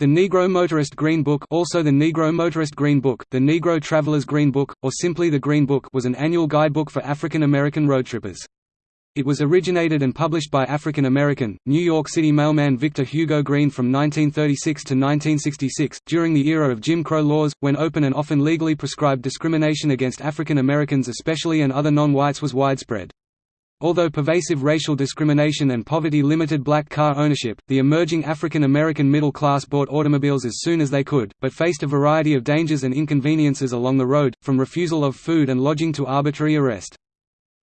The Negro Motorist Green Book also the Negro Motorist Green Book, the Negro Traveler's Green Book, or simply the Green Book was an annual guidebook for African American roadtrippers. It was originated and published by African American, New York City mailman Victor Hugo Green from 1936 to 1966, during the era of Jim Crow laws, when open and often legally prescribed discrimination against African Americans especially and other non-whites was widespread. Although pervasive racial discrimination and poverty limited black car ownership, the emerging African American middle class bought automobiles as soon as they could, but faced a variety of dangers and inconveniences along the road, from refusal of food and lodging to arbitrary arrest.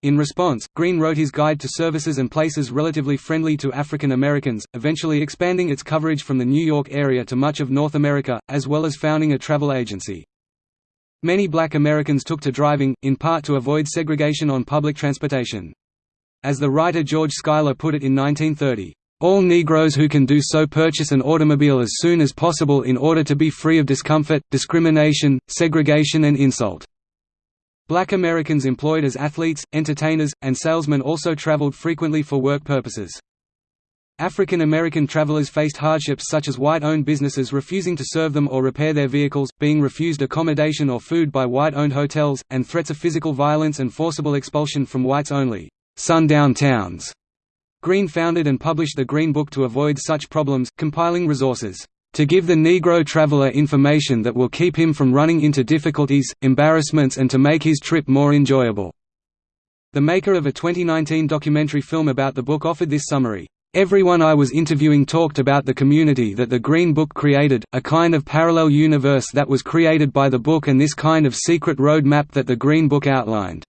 In response, Green wrote his guide to services and places relatively friendly to African Americans, eventually expanding its coverage from the New York area to much of North America, as well as founding a travel agency. Many black Americans took to driving, in part to avoid segregation on public transportation. As the writer George Schuyler put it in 1930, "...all Negroes who can do so purchase an automobile as soon as possible in order to be free of discomfort, discrimination, segregation and insult." Black Americans employed as athletes, entertainers, and salesmen also traveled frequently for work purposes. African American travelers faced hardships such as white-owned businesses refusing to serve them or repair their vehicles, being refused accommodation or food by white-owned hotels, and threats of physical violence and forcible expulsion from whites only sundown towns. Green founded and published the Green Book to avoid such problems, compiling resources to give the Negro traveler information that will keep him from running into difficulties, embarrassments and to make his trip more enjoyable." The maker of a 2019 documentary film about the book offered this summary. Everyone I was interviewing talked about the community that the Green Book created, a kind of parallel universe that was created by the book and this kind of secret road map that the Green Book outlined.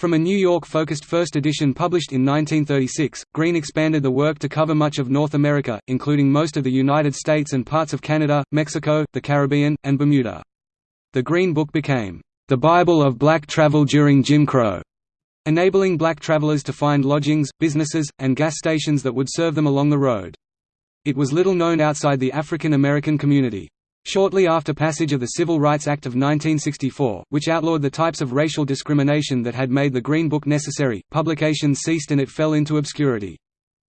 From a New York-focused first edition published in 1936, Green expanded the work to cover much of North America, including most of the United States and parts of Canada, Mexico, the Caribbean, and Bermuda. The Green Book became, "...the Bible of black travel during Jim Crow", enabling black travelers to find lodgings, businesses, and gas stations that would serve them along the road. It was little known outside the African American community. Shortly after passage of the Civil Rights Act of 1964, which outlawed the types of racial discrimination that had made the Green Book necessary, publications ceased and it fell into obscurity.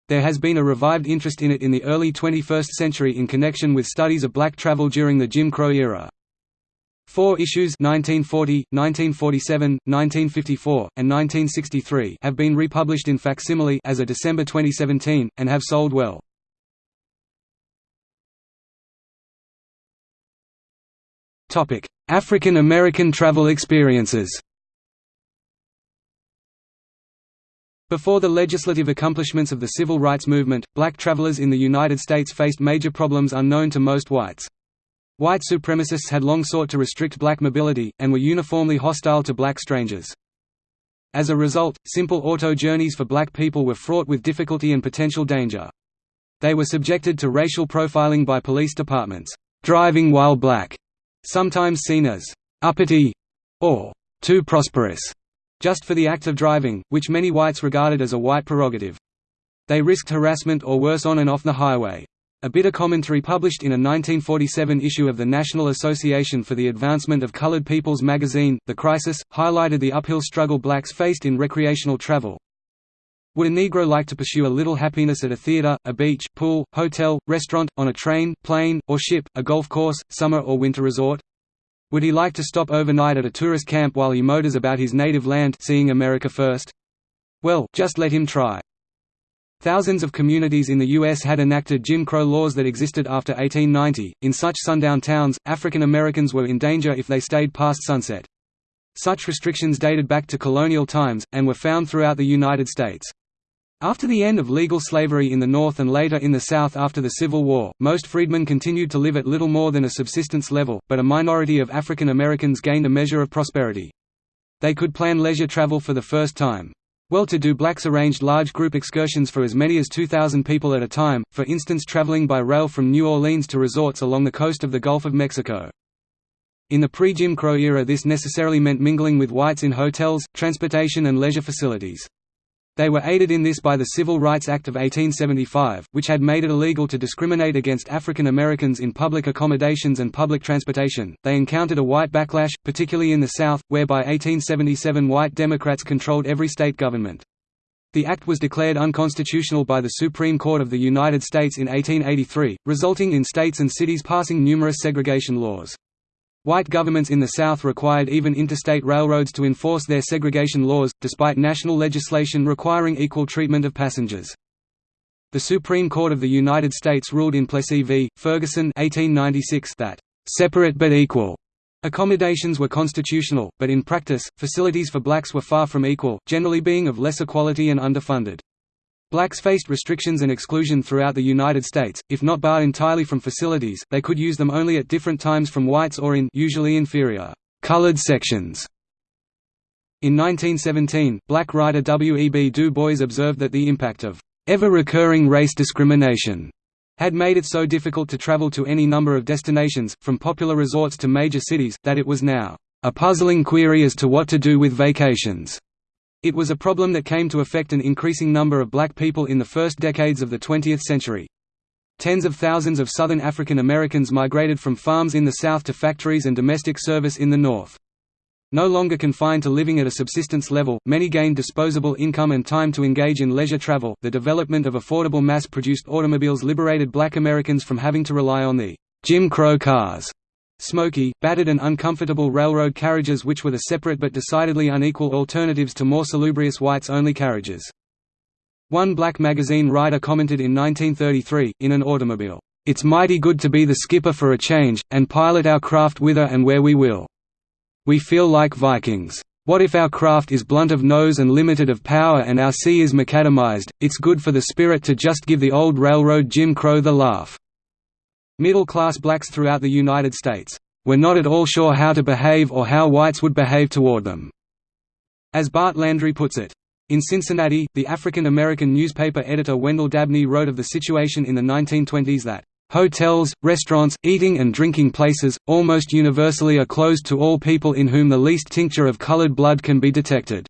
There has been a revived interest in it in the early 21st century in connection with studies of black travel during the Jim Crow era. Four issues 1940, 1947, 1954, and 1963 have been republished in facsimile as of December 2017, and have sold well. African American travel experiences Before the legislative accomplishments of the civil rights movement, black travelers in the United States faced major problems unknown to most whites. White supremacists had long sought to restrict black mobility, and were uniformly hostile to black strangers. As a result, simple auto journeys for black people were fraught with difficulty and potential danger. They were subjected to racial profiling by police departments, driving while black, sometimes seen as uppity or too prosperous, just for the act of driving, which many whites regarded as a white prerogative. They risked harassment or worse on and off the highway. A bitter commentary published in a 1947 issue of the National Association for the Advancement of Colored People's magazine, The Crisis, highlighted the uphill struggle blacks faced in recreational travel. Would a Negro like to pursue a little happiness at a theater, a beach, pool, hotel, restaurant, on a train, plane, or ship, a golf course, summer or winter resort? Would he like to stop overnight at a tourist camp while he motors about his native land seeing America first? Well, just let him try. Thousands of communities in the U.S. had enacted Jim Crow laws that existed after 1890. In such sundown towns, African Americans were in danger if they stayed past sunset. Such restrictions dated back to colonial times, and were found throughout the United States. After the end of legal slavery in the North and later in the South after the Civil War, most freedmen continued to live at little more than a subsistence level, but a minority of African Americans gained a measure of prosperity. They could plan leisure travel for the first time. Well-to-do blacks arranged large group excursions for as many as 2,000 people at a time, for instance traveling by rail from New Orleans to resorts along the coast of the Gulf of Mexico. In the pre-Jim Crow era this necessarily meant mingling with whites in hotels, transportation and leisure facilities. They were aided in this by the Civil Rights Act of 1875, which had made it illegal to discriminate against African Americans in public accommodations and public transportation. They encountered a white backlash, particularly in the South, where by 1877 white Democrats controlled every state government. The act was declared unconstitutional by the Supreme Court of the United States in 1883, resulting in states and cities passing numerous segregation laws. White governments in the South required even interstate railroads to enforce their segregation laws, despite national legislation requiring equal treatment of passengers. The Supreme Court of the United States ruled in Plessy v. Ferguson 1896 that, "...separate but equal," Accommodations were constitutional, but in practice, facilities for blacks were far from equal, generally being of lesser quality and underfunded. Blacks faced restrictions and exclusion throughout the United States, if not barred entirely from facilities, they could use them only at different times from whites or in usually inferior, colored sections. In 1917, black writer W. E. B. Du Bois observed that the impact of ever-recurring race discrimination had made it so difficult to travel to any number of destinations, from popular resorts to major cities, that it was now a puzzling query as to what to do with vacations. It was a problem that came to affect an increasing number of black people in the first decades of the 20th century. Tens of thousands of Southern African Americans migrated from farms in the South to factories and domestic service in the North. No longer confined to living at a subsistence level, many gained disposable income and time to engage in leisure travel. The development of affordable mass produced automobiles liberated black Americans from having to rely on the Jim Crow cars. Smoky, battered and uncomfortable railroad carriages which were the separate but decidedly unequal alternatives to more salubrious whites-only carriages. One black magazine writer commented in 1933, in an automobile, "...it's mighty good to be the skipper for a change, and pilot our craft whither and where we will." We feel like Vikings. What if our craft is blunt of nose and limited of power and our sea is macadamized, it's good for the spirit to just give the old railroad Jim Crow the laugh." Middle-class blacks throughout the United States, "...were not at all sure how to behave or how whites would behave toward them." As Bart Landry puts it. In Cincinnati, the African American newspaper editor Wendell Dabney wrote of the situation in the 1920s that, Hotels, restaurants, eating and drinking places, almost universally are closed to all people in whom the least tincture of colored blood can be detected.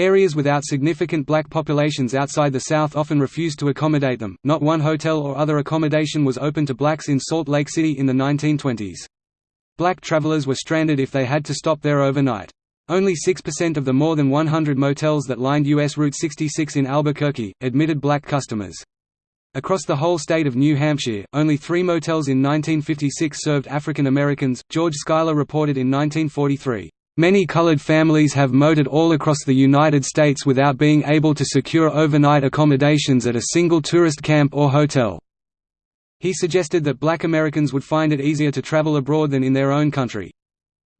Areas without significant black populations outside the South often refused to accommodate them. Not one hotel or other accommodation was open to blacks in Salt Lake City in the 1920s. Black travelers were stranded if they had to stop there overnight. Only 6% of the more than 100 motels that lined U.S. Route 66 in Albuquerque, admitted black customers. Across the whole state of New Hampshire, only three motels in 1956 served African Americans. George Schuyler reported in 1943, Many colored families have motored all across the United States without being able to secure overnight accommodations at a single tourist camp or hotel. He suggested that black Americans would find it easier to travel abroad than in their own country.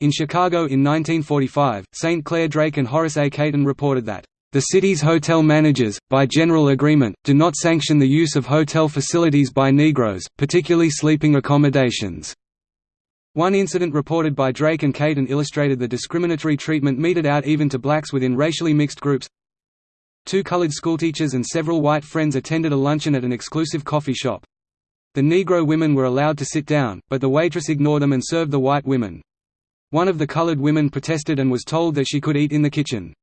In Chicago in 1945, St. Clair Drake and Horace A. Cayton reported that the city's hotel managers, by general agreement, do not sanction the use of hotel facilities by Negroes, particularly sleeping accommodations. One incident reported by Drake and Cayton illustrated the discriminatory treatment meted out even to blacks within racially mixed groups. Two colored schoolteachers and several white friends attended a luncheon at an exclusive coffee shop. The Negro women were allowed to sit down, but the waitress ignored them and served the white women. One of the colored women protested and was told that she could eat in the kitchen.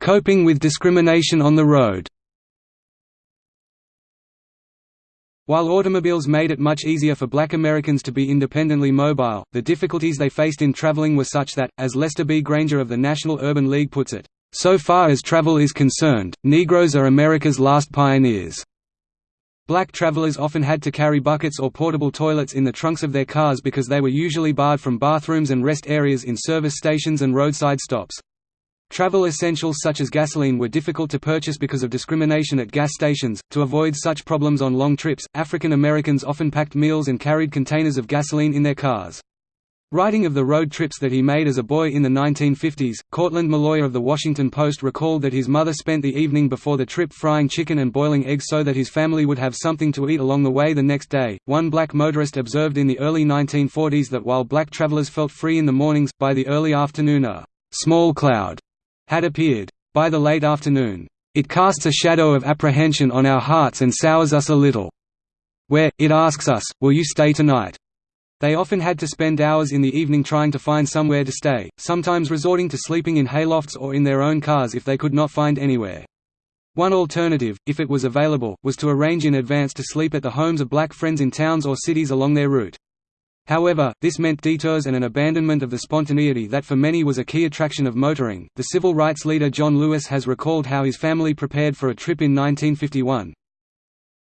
Coping with discrimination on the road While automobiles made it much easier for black Americans to be independently mobile, the difficulties they faced in traveling were such that, as Lester B. Granger of the National Urban League puts it, "...so far as travel is concerned, Negroes are America's last pioneers." Black travelers often had to carry buckets or portable toilets in the trunks of their cars because they were usually barred from bathrooms and rest areas in service stations and roadside stops. Travel essentials such as gasoline were difficult to purchase because of discrimination at gas stations. To avoid such problems on long trips, African Americans often packed meals and carried containers of gasoline in their cars. Writing of the road trips that he made as a boy in the 1950s, Courtland Milloy of The Washington Post recalled that his mother spent the evening before the trip frying chicken and boiling eggs so that his family would have something to eat along the way the next day. One black motorist observed in the early 1940s that while black travelers felt free in the mornings, by the early afternoon a small cloud had appeared. By the late afternoon, it casts a shadow of apprehension on our hearts and sours us a little. Where, it asks us, will you stay tonight? They often had to spend hours in the evening trying to find somewhere to stay, sometimes resorting to sleeping in haylofts or in their own cars if they could not find anywhere. One alternative, if it was available, was to arrange in advance to sleep at the homes of black friends in towns or cities along their route. However, this meant detours and an abandonment of the spontaneity that for many was a key attraction of motoring. The civil rights leader John Lewis has recalled how his family prepared for a trip in 1951.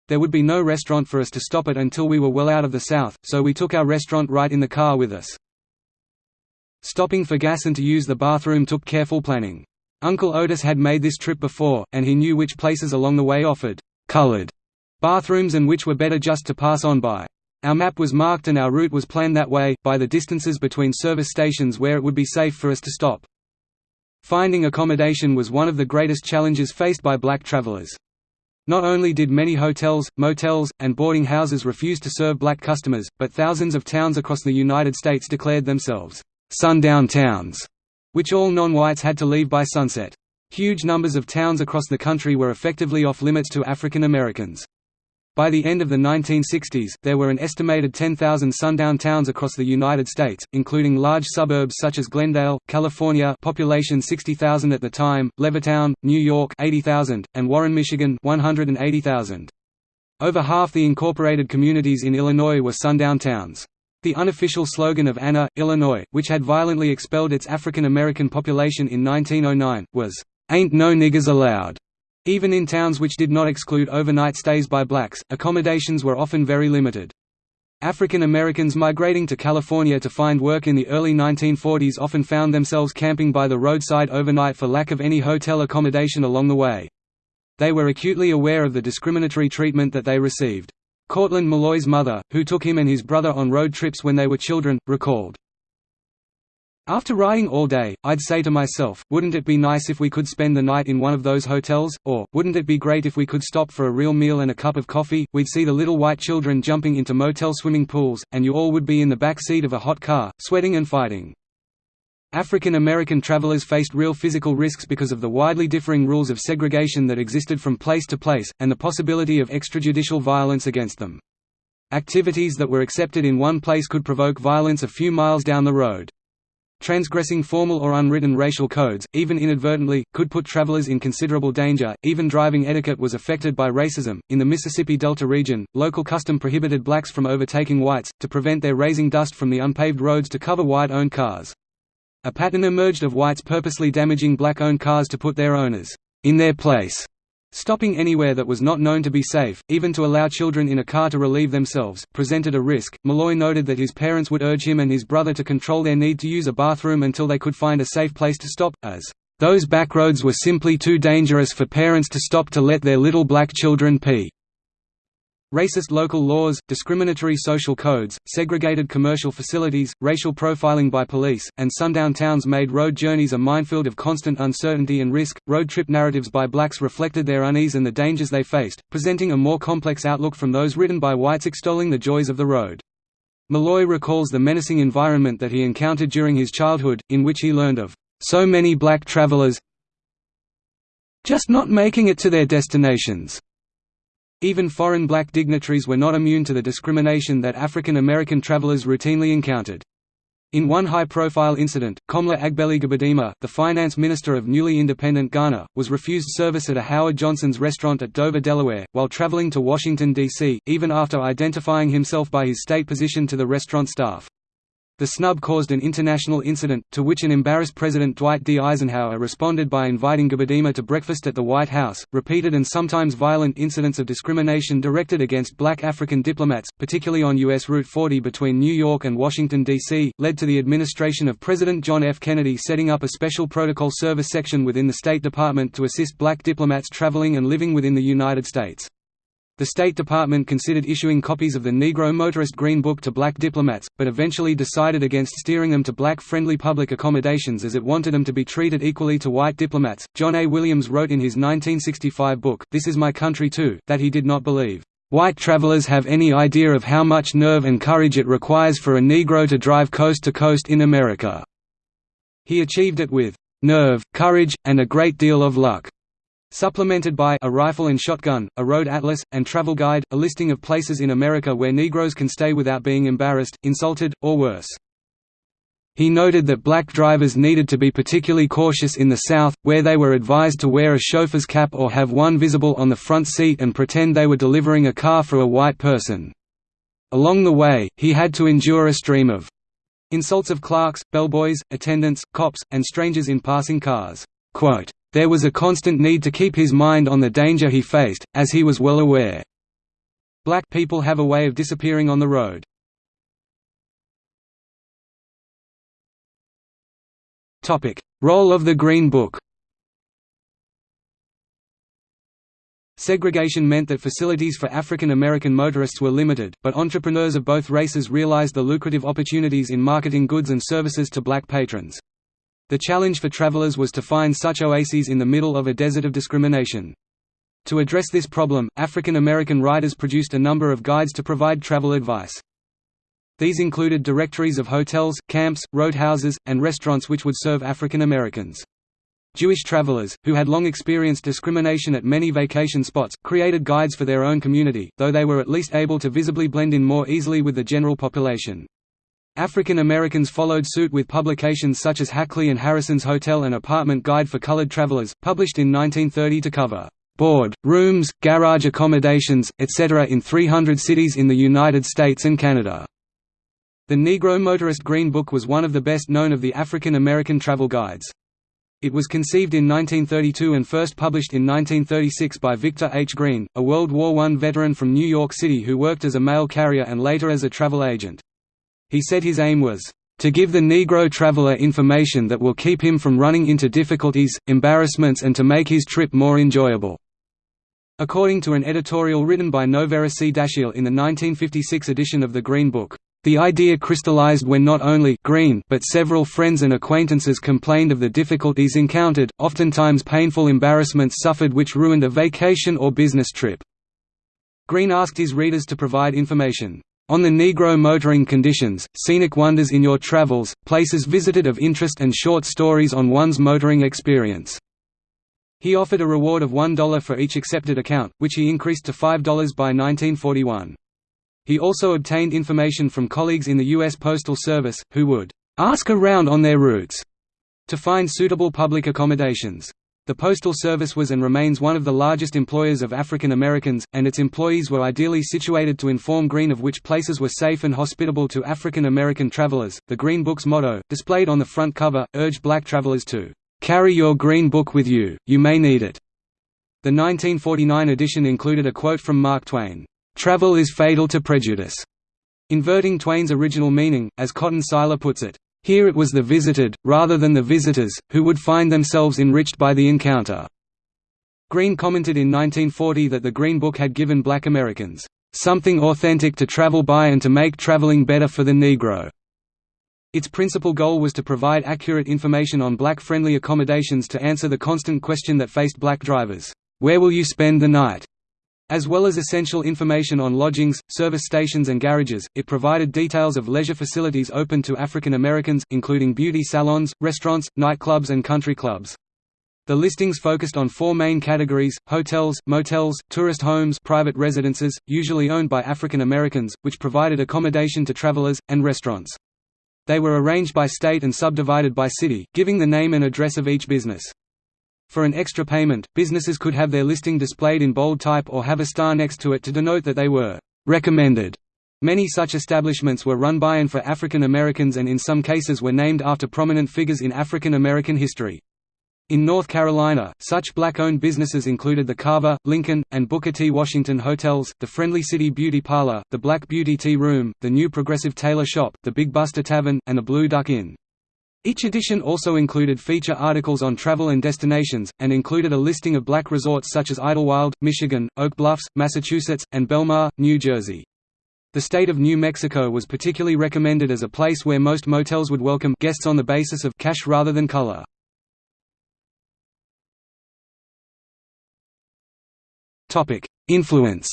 There would be no restaurant for us to stop at until we were well out of the South, so we took our restaurant right in the car with us. Stopping for gas and to use the bathroom took careful planning. Uncle Otis had made this trip before, and he knew which places along the way offered «colored» bathrooms and which were better just to pass on by. Our map was marked and our route was planned that way, by the distances between service stations where it would be safe for us to stop. Finding accommodation was one of the greatest challenges faced by black travelers. Not only did many hotels, motels, and boarding houses refuse to serve black customers, but thousands of towns across the United States declared themselves sundown towns, which all non-whites had to leave by sunset. Huge numbers of towns across the country were effectively off-limits to African Americans. By the end of the 1960s, there were an estimated 10,000 sundown towns across the United States, including large suburbs such as Glendale, California population 60,000 at the time, Levittown, New York 80,000, and Warren, Michigan 180,000. Over half the incorporated communities in Illinois were sundown towns. The unofficial slogan of Anna, Illinois, which had violently expelled its African American population in 1909, was, "'Ain't no niggers allowed'". Even in towns which did not exclude overnight stays by blacks, accommodations were often very limited. African Americans migrating to California to find work in the early 1940s often found themselves camping by the roadside overnight for lack of any hotel accommodation along the way. They were acutely aware of the discriminatory treatment that they received. Courtland Milloy's mother, who took him and his brother on road trips when they were children, recalled, after riding all day, I'd say to myself, wouldn't it be nice if we could spend the night in one of those hotels, or, wouldn't it be great if we could stop for a real meal and a cup of coffee, we'd see the little white children jumping into motel swimming pools, and you all would be in the back seat of a hot car, sweating and fighting. African American travelers faced real physical risks because of the widely differing rules of segregation that existed from place to place, and the possibility of extrajudicial violence against them. Activities that were accepted in one place could provoke violence a few miles down the road. Transgressing formal or unwritten racial codes, even inadvertently, could put travelers in considerable danger. Even driving etiquette was affected by racism. In the Mississippi Delta region, local custom prohibited blacks from overtaking whites, to prevent their raising dust from the unpaved roads to cover white owned cars. A pattern emerged of whites purposely damaging black owned cars to put their owners in their place Stopping anywhere that was not known to be safe, even to allow children in a car to relieve themselves, presented a risk. Milloy noted that his parents would urge him and his brother to control their need to use a bathroom until they could find a safe place to stop, as, Those backroads were simply too dangerous for parents to stop to let their little black children pee. Racist local laws, discriminatory social codes, segregated commercial facilities, racial profiling by police, and sundown towns made road journeys a minefield of constant uncertainty and risk. Road trip narratives by blacks reflected their unease and the dangers they faced, presenting a more complex outlook from those written by whites extolling the joys of the road. Milloy recalls the menacing environment that he encountered during his childhood, in which he learned of so many black travelers just not making it to their destinations. Even foreign black dignitaries were not immune to the discrimination that African American travelers routinely encountered. In one high-profile incident, Komla Agbeli Gbedemah, the finance minister of newly independent Ghana, was refused service at a Howard Johnson's restaurant at Dover, Delaware, while traveling to Washington, D.C., even after identifying himself by his state position to the restaurant staff. The snub caused an international incident, to which an embarrassed President Dwight D. Eisenhower responded by inviting Gbedemah to breakfast at the White House. Repeated and sometimes violent incidents of discrimination directed against black African diplomats, particularly on U.S. Route 40 between New York and Washington, D.C., led to the administration of President John F. Kennedy setting up a special protocol service section within the State Department to assist black diplomats traveling and living within the United States. The State Department considered issuing copies of the Negro Motorist Green Book to black diplomats, but eventually decided against steering them to black-friendly public accommodations as it wanted them to be treated equally to white diplomats. John A. Williams wrote in his 1965 book, This Is My Country Too, that he did not believe, "...white travelers have any idea of how much nerve and courage it requires for a Negro to drive coast to coast in America." He achieved it with nerve, courage, and a great deal of luck supplemented by a rifle and shotgun, a road atlas, and travel guide, a listing of places in America where Negroes can stay without being embarrassed, insulted, or worse. He noted that black drivers needed to be particularly cautious in the South, where they were advised to wear a chauffeur's cap or have one visible on the front seat and pretend they were delivering a car for a white person. Along the way, he had to endure a stream of insults of clerks, bellboys, attendants, cops, and strangers in passing cars. There was a constant need to keep his mind on the danger he faced, as he was well aware. Black people have a way of disappearing on the road. Role of the Green Book Segregation meant that facilities for African American motorists were limited, but entrepreneurs of both races realized the lucrative opportunities in marketing goods and services to black patrons. The challenge for travelers was to find such oases in the middle of a desert of discrimination. To address this problem, African American writers produced a number of guides to provide travel advice. These included directories of hotels, camps, roadhouses, and restaurants which would serve African Americans. Jewish travelers, who had long experienced discrimination at many vacation spots, created guides for their own community, though they were at least able to visibly blend in more easily with the general population. African Americans followed suit with publications such as Hackley and Harrison's Hotel and Apartment Guide for Colored Travelers, published in 1930 to cover board, rooms, garage accommodations, etc. in 300 cities in the United States and Canada. The Negro Motorist Green Book was one of the best known of the African American travel guides. It was conceived in 1932 and first published in 1936 by Victor H. Green, a World War I veteran from New York City who worked as a mail carrier and later as a travel agent. He said his aim was, "...to give the Negro traveler information that will keep him from running into difficulties, embarrassments and to make his trip more enjoyable." According to an editorial written by Noverre C. Dashiell in the 1956 edition of the Green Book, the idea crystallized when not only Green but several friends and acquaintances complained of the difficulties encountered, oftentimes painful embarrassments suffered which ruined a vacation or business trip. Green asked his readers to provide information on the Negro motoring conditions, scenic wonders in your travels, places visited of interest and short stories on one's motoring experience. He offered a reward of $1 for each accepted account, which he increased to $5 by 1941. He also obtained information from colleagues in the U.S. Postal Service, who would ask around on their routes to find suitable public accommodations. The Postal Service was and remains one of the largest employers of African Americans, and its employees were ideally situated to inform Green of which places were safe and hospitable to African American travelers. The Green Book's motto, displayed on the front cover, urged black travelers to carry your Green Book with you, you may need it. The 1949 edition included a quote from Mark Twain, Travel is fatal to prejudice, inverting Twain's original meaning, as Cotton Seiler puts it. Here it was the visited, rather than the visitors, who would find themselves enriched by the encounter. Green commented in 1940 that the Green Book had given black Americans, "...something authentic to travel by and to make traveling better for the Negro." Its principal goal was to provide accurate information on black-friendly accommodations to answer the constant question that faced black drivers, "'Where will you spend the night?' As well as essential information on lodgings, service stations and garages, it provided details of leisure facilities open to African Americans, including beauty salons, restaurants, nightclubs and country clubs. The listings focused on four main categories, hotels, motels, tourist homes private residences, usually owned by African Americans, which provided accommodation to travelers, and restaurants. They were arranged by state and subdivided by city, giving the name and address of each business. For an extra payment, businesses could have their listing displayed in bold type or have a star next to it to denote that they were recommended. Many such establishments were run by and for African Americans and in some cases were named after prominent figures in African American history. In North Carolina, such black-owned businesses included the Carver, Lincoln, and Booker T. Washington hotels, the Friendly City Beauty Parlor, the Black Beauty Tea Room, the New Progressive Tailor Shop, the Big Buster Tavern, and the Blue Duck Inn. Each edition also included feature articles on travel and destinations, and included a listing of black resorts such as Idlewild, Michigan, Oak Bluffs, Massachusetts, and Belmar, New Jersey. The state of New Mexico was particularly recommended as a place where most motels would welcome guests on the basis of cash rather than color. Influence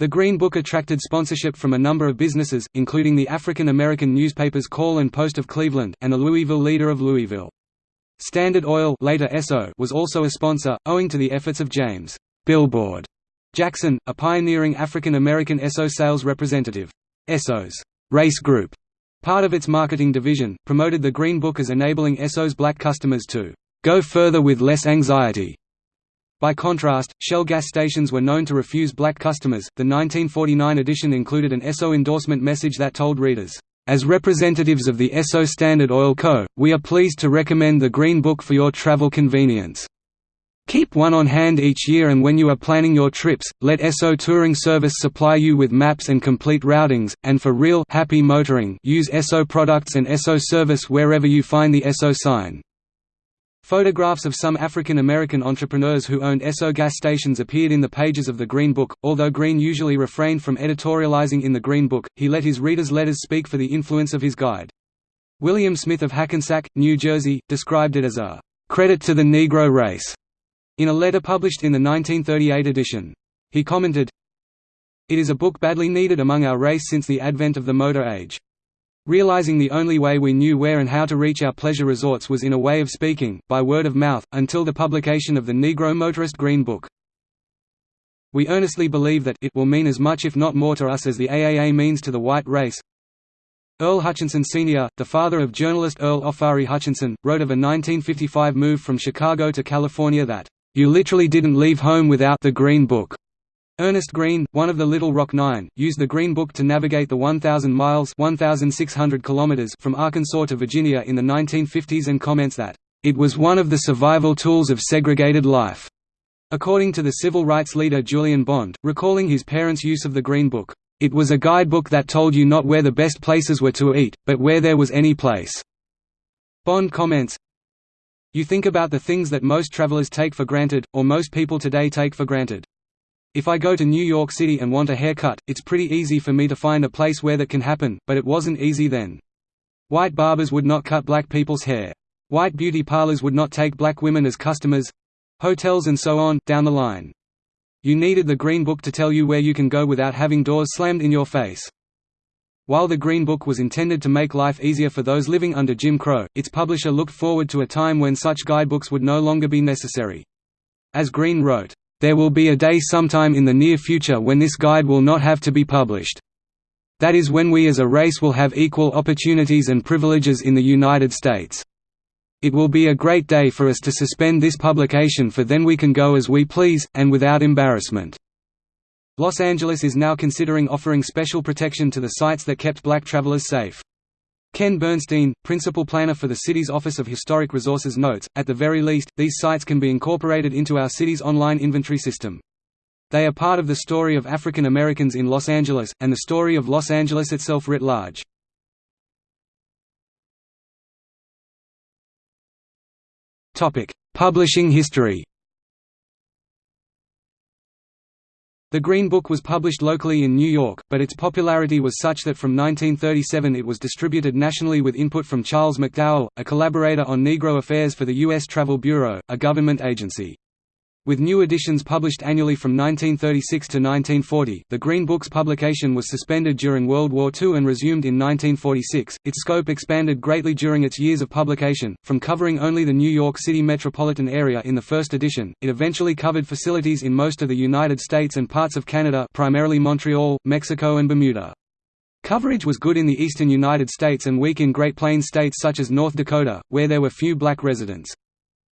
The Green Book attracted sponsorship from a number of businesses, including the African American newspapers Call and Post of Cleveland, and the Louisville Leader of Louisville. Standard Oil later Esso was also a sponsor, owing to the efforts of James Billboard Jackson, a pioneering African American Esso sales representative. Esso's Race Group, part of its marketing division, promoted the Green Book as enabling Esso's black customers to go further with less anxiety By contrast, Shell gas stations were known to refuse black customers. The 1949 edition included an Esso endorsement message that told readers, As representatives of the Esso Standard Oil Co., we are pleased to recommend the Green Book for your travel convenience. Keep one on hand each year and when you are planning your trips, let Esso Touring Service supply you with maps and complete routings, and for real happy motoring use Esso products and Esso service wherever you find the Esso sign. Photographs of some African American entrepreneurs who owned Esso gas stations appeared in the pages of the Green Book. Although Green usually refrained from editorializing in the Green Book, he let his readers' letters speak for the influence of his guide. William Smith of Hackensack, New Jersey, described it as a credit to the Negro race in a letter published in the 1938 edition. He commented, It is a book badly needed among our race since the advent of the motor age. Realizing the only way we knew where and how to reach our pleasure resorts was in a way of speaking, by word of mouth, until the publication of the Negro Motorist Green Book. We earnestly believe that it will mean as much if not more to us as the AAA means to the white race. Earl Hutchinson Sr., the father of journalist Earl Ofari Hutchinson, wrote of a 1955 move from Chicago to California that, "...you literally didn't leave home without the Green Book." Ernest Green, one of the Little Rock Nine, used the Green Book to navigate the 1,000 miles 1,600 kilometers from Arkansas to Virginia in the 1950s and comments that, "...it was one of the survival tools of segregated life." According to the civil rights leader Julian Bond, recalling his parents' use of the Green Book, "...it was a guidebook that told you not where the best places were to eat, but where there was any place." Bond comments, You think about the things that most travelers take for granted, or most people today take for granted. If I go to New York City and want a haircut, it's pretty easy for me to find a place where that can happen, but it wasn't easy then. White barbers would not cut black people's hair. White beauty parlors would not take black women as customers. Hotels and so on, down the line. You needed the Green Book to tell you where you can go without having doors slammed in your face. While the Green Book was intended to make life easier for those living under Jim Crow, its publisher looked forward to a time when such guidebooks would no longer be necessary. As Green wrote, there will be a day sometime in the near future when this guide will not have to be published. That is when we as a race will have equal opportunities and privileges in the United States. It will be a great day for us to suspend this publication for then we can go as we please, and without embarrassment." Los Angeles is now considering offering special protection to the sites that kept black travelers safe. Ken Bernstein, principal planner for the city's Office of Historic Resources notes, at the very least, these sites can be incorporated into our city's online inventory system. They are part of the story of African Americans in Los Angeles, and the story of Los Angeles itself writ large. Publishing history The Green Book was published locally in New York, but its popularity was such that from 1937 it was distributed nationally with input from Charles McDowell, a collaborator on Negro affairs for the U.S. Travel Bureau, a government agency. With new editions published annually from 1936 to 1940, the Green Book's publication was suspended during World War II and resumed in 1946. Its scope expanded greatly during its years of publication, from covering only the New York City metropolitan area in the first edition, it eventually covered facilities in most of the United States and parts of Canada primarily Montreal, Mexico and Bermuda. Coverage was good in the eastern United States and weak in Great Plains states such as North Dakota, where there were few black residents.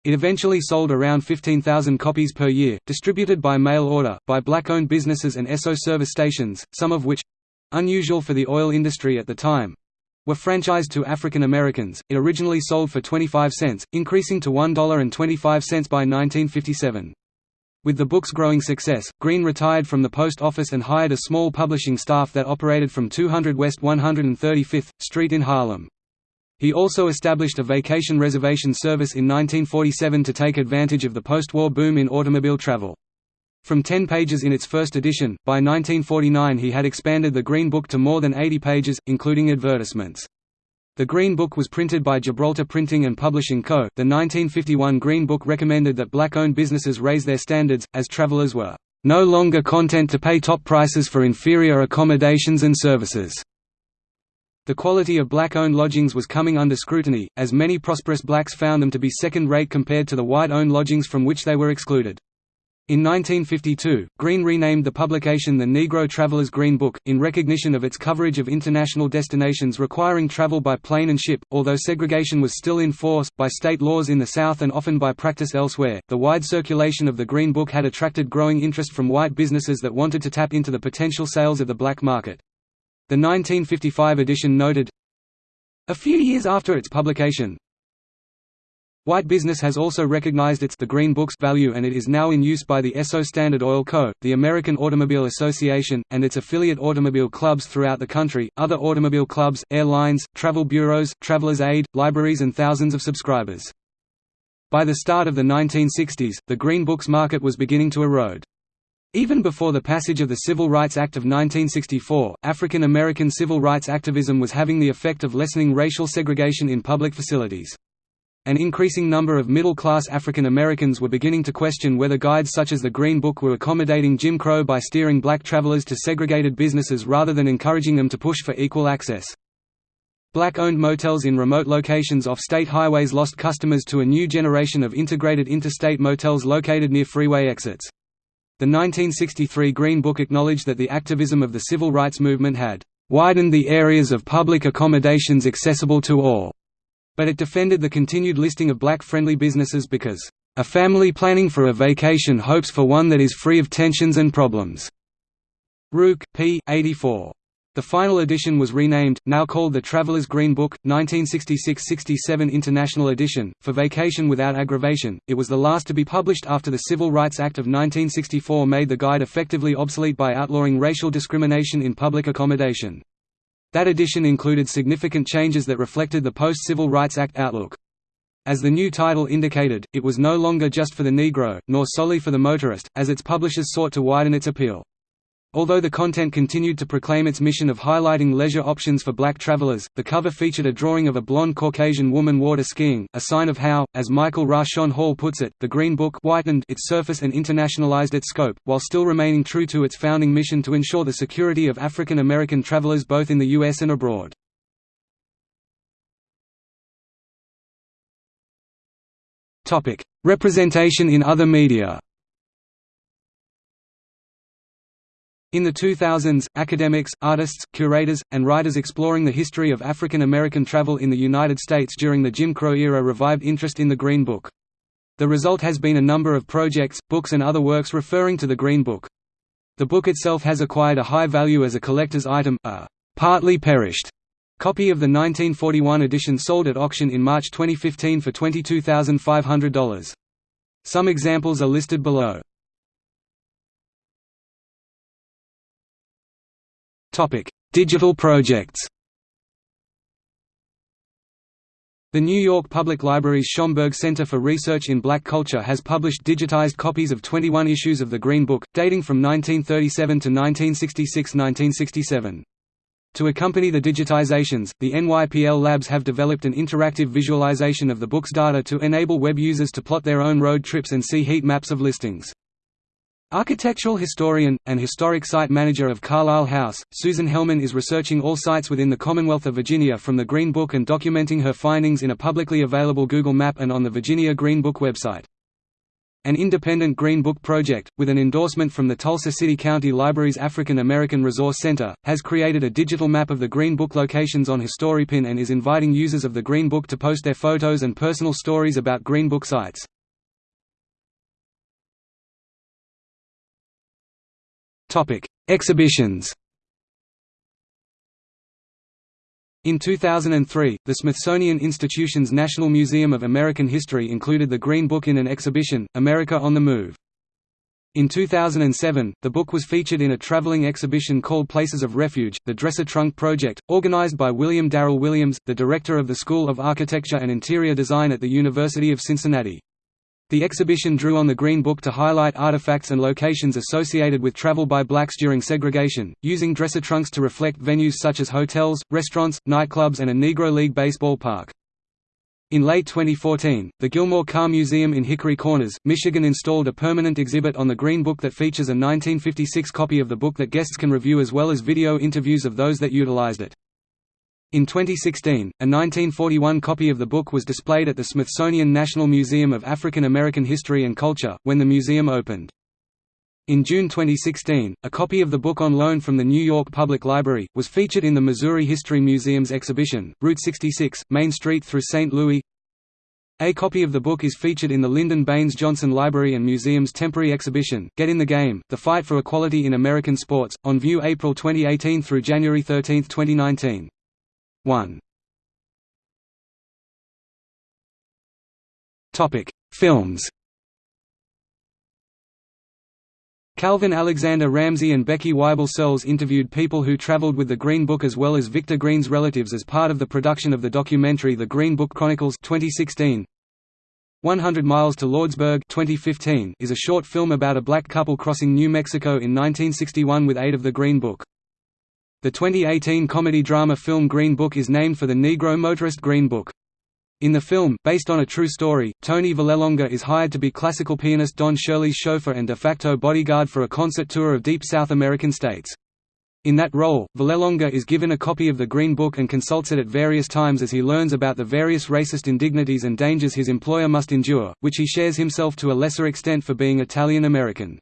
It eventually sold around 15,000 copies per year, distributed by mail order, by black-owned businesses and Esso service stations, some of which—unusual for the oil industry at the time—were franchised to African Americans. It originally sold for 25 cents, increasing to $1.25 by 1957. With the book's growing success, Green retired from the post office and hired a small publishing staff that operated from 200 West 135th Street in Harlem. He also established a vacation reservation service in 1947 to take advantage of the post-war boom in automobile travel. From 10 pages in its first edition, by 1949 he had expanded the Green Book to more than 80 pages, including advertisements. The Green Book was printed by Gibraltar Printing and Publishing Co. The 1951 Green Book recommended that black-owned businesses raise their standards, as travelers were no longer content to pay top prices for inferior accommodations and services. The quality of black-owned lodgings was coming under scrutiny, as many prosperous blacks found them to be second-rate compared to the white-owned lodgings from which they were excluded. In 1952, Green renamed the publication the Negro Traveler's Green Book, in recognition of its coverage of international destinations requiring travel by plane and ship. Although segregation was still in force, by state laws in the South and often by practice elsewhere, the wide circulation of the Green Book had attracted growing interest from white businesses that wanted to tap into the potential sales of the black market. The 1955 edition noted, A few years after its publication, White business has also recognized its the Green Book's value and it is now in use by the Esso Standard Oil Co., the American Automobile Association, and its affiliate automobile clubs throughout the country, other automobile clubs, airlines, travel bureaus, travelers' aid, libraries and thousands of subscribers. By the start of the 1960s, the Green Book's market was beginning to erode. Even before the passage of the Civil Rights Act of 1964, African American civil rights activism was having the effect of lessening racial segregation in public facilities. An increasing number of middle-class African Americans were beginning to question whether guides such as the Green Book were accommodating Jim Crow by steering black travelers to segregated businesses rather than encouraging them to push for equal access. Black-owned motels in remote locations off state highways lost customers to a new generation of integrated interstate motels located near freeway exits. The 1963 Green Book acknowledged that the activism of the civil rights movement had widened the areas of public accommodations accessible to all but it defended the continued listing of black-friendly businesses because, "...a family planning for a vacation hopes for one that is free of tensions and problems." Rook, p. 84. The final edition was renamed, now called the Traveler's Green Book, 1966–67 International Edition, for Vacation Without Aggravation. It was the last to be published after the Civil Rights Act of 1964 made the guide effectively obsolete by outlawing racial discrimination in public accommodation. That edition included significant changes that reflected the post-Civil Rights Act outlook. As the new title indicated, it was no longer just for the Negro, nor solely for the motorist, as its publishers sought to widen its appeal. Although the content continued to proclaim its mission of highlighting leisure options for black travelers, the cover featured a drawing of a blonde Caucasian woman water skiing, a sign of how, as Michael Rashawn Hall puts it, the Green Book whitened its surface and internationalized its scope, while still remaining true to its founding mission to ensure the security of African American travelers both in the U.S. and abroad. Representation in other media In the 2000s, academics, artists, curators, and writers exploring the history of African American travel in the United States during the Jim Crow era revived interest in the Green Book. The result has been a number of projects, books and other works referring to the Green Book. The book itself has acquired a high value as a collector's item, a partly perished copy of the 1941 edition sold at auction in March 2015 for $22,500. Some examples are listed below. Digital projects The New York Public Library's Schomburg Center for Research in Black Culture has published digitized copies of 21 issues of the Green Book, dating from 1937 to 1966–1967. To accompany the digitizations, the NYPL labs have developed an interactive visualization of the book's data to enable web users to plot their own road trips and see heat maps of listings. Architectural historian, and historic site manager of Carlyle House, Susan Hellman is researching all sites within the Commonwealth of Virginia from the Green Book and documenting her findings in a publicly available Google map and on the Virginia Green Book website. An independent Green Book project, with an endorsement from the Tulsa City County Library's African American Resource Center, has created a digital map of the Green Book locations on HistoryPin and is inviting users of the Green Book to post their photos and personal stories about Green Book sites. Topic: Exhibitions. In 2003, the Smithsonian Institution's National Museum of American History included the Green Book in an exhibition, America on the Move. In 2007, the book was featured in a traveling exhibition called Places of Refuge, the Dresser Trunk Project, organized by William Darrell Williams, the director of the School of Architecture and Interior Design at the University of Cincinnati. The exhibition drew on the Green Book to highlight artifacts and locations associated with travel by blacks during segregation, using dresser trunks to reflect venues such as hotels, restaurants, nightclubs and a Negro League baseball park. In late 2014, the Gilmore Car Museum in Hickory Corners, Michigan installed a permanent exhibit on the Green Book that features a 1956 copy of the book that guests can review as well as video interviews of those that utilized it. In 2016, a 1941 copy of the book was displayed at the Smithsonian National Museum of African American History and Culture, when the museum opened. In June 2016, a copy of the book on loan from the New York Public Library, was featured in the Missouri History Museum's exhibition, Route 66, Main Street through St. Louis. A copy of the book is featured in the Lyndon Baines Johnson Library and Museum's temporary exhibition, Get in the Game, The Fight for Equality in American Sports, on view April 2018 through January 13, 2019. 1. Topic: Films Calvin Alexander Ramsey and Becky Wible Searles interviewed people who traveled with the Green Book as well as Victor Green's relatives as part of the production of the documentary The Green Book Chronicles 2016. 100 Miles to Lordsburg 2015 is a short film about a black couple crossing New Mexico in 1961 with aid of the Green Book. The 2018 comedy-drama film Green Book is named for the Negro motorist Green Book. In the film, based on a true story, Tony Vallelonga is hired to be classical pianist Don Shirley's chauffeur and de facto bodyguard for a concert tour of deep South American states. In that role, Vallelonga is given a copy of the Green Book and consults it at various times as he learns about the various racist indignities and dangers his employer must endure, which he shares himself to a lesser extent for being Italian American.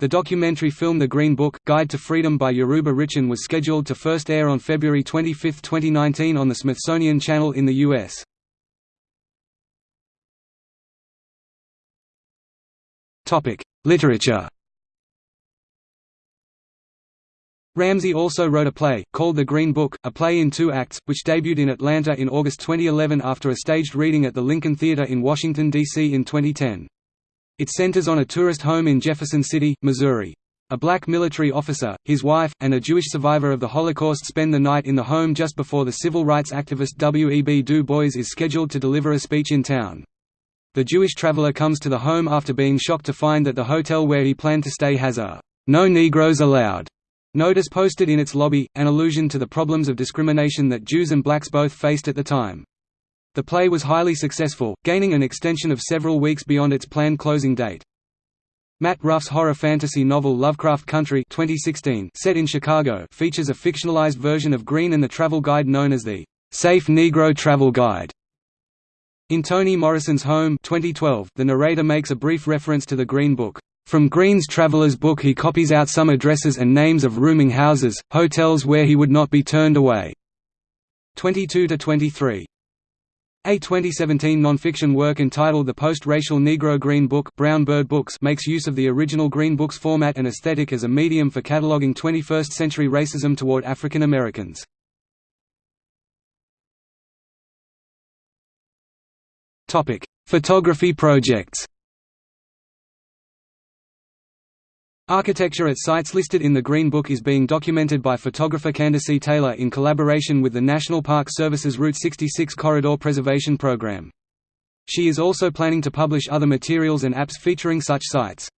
The documentary film The Green Book, Guide to Freedom by Yoruba Richen was scheduled to first air on February 25, 2019 on the Smithsonian Channel in the U.S. Literature Ramsey also wrote a play, called The Green Book, a play in two acts, which debuted in Atlanta in August 2011 after a staged reading at the Lincoln Theater in Washington, D.C. in 2010. It centers on a tourist home in Jefferson City, Missouri. A black military officer, his wife, and a Jewish survivor of the Holocaust spend the night in the home just before the civil rights activist W. E. B. Du Bois is scheduled to deliver a speech in town. The Jewish traveler comes to the home after being shocked to find that the hotel where he planned to stay has a "'No Negroes Allowed' notice posted in its lobby, an allusion to the problems of discrimination that Jews and blacks both faced at the time. The play was highly successful, gaining an extension of several weeks beyond its planned closing date. Matt Ruff's horror fantasy novel Lovecraft Country 2016, set in Chicago features a fictionalized version of Green and the travel guide known as the "'Safe Negro Travel Guide' In Toni Morrison's Home 2012, the narrator makes a brief reference to the Green Book. From Green's traveler's book he copies out some addresses and names of rooming houses, hotels where he would not be turned away. 22–23. A 2017 nonfiction work entitled The Post-Racial Negro Green Book Brown Bird Books makes use of the original Green Book's format and aesthetic as a medium for cataloging 21st-century racism toward African Americans. Photography projects. Architecture at sites listed in the Green Book is being documented by photographer Candacy Taylor in collaboration with the National Park Service's Route 66 Corridor Preservation Program. She is also planning to publish other materials and apps featuring such sites.